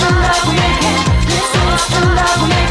love we're. This is the love we're.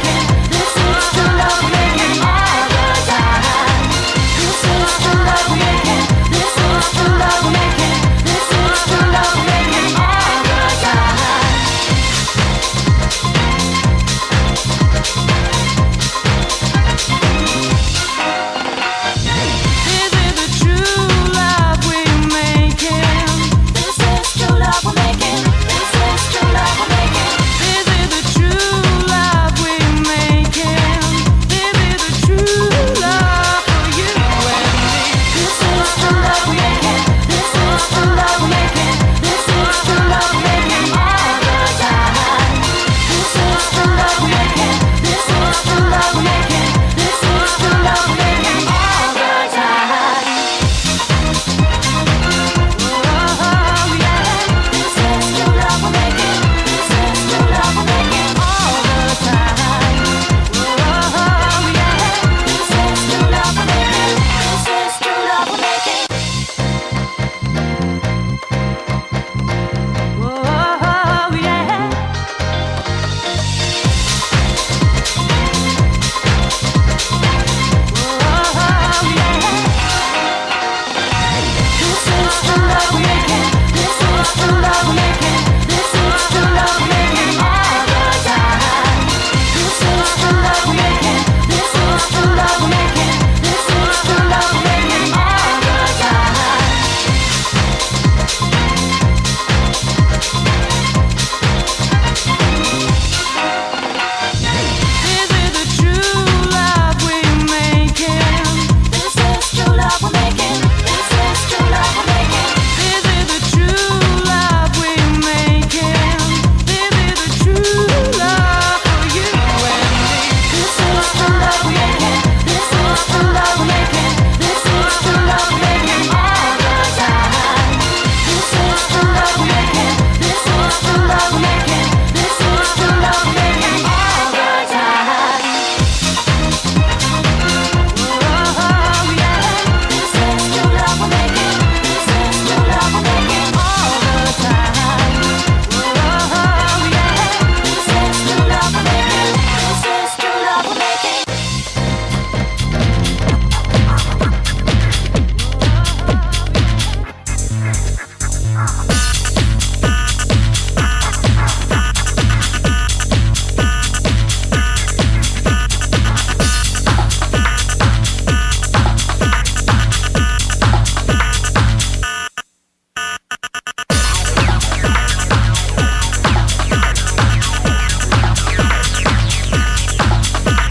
bye.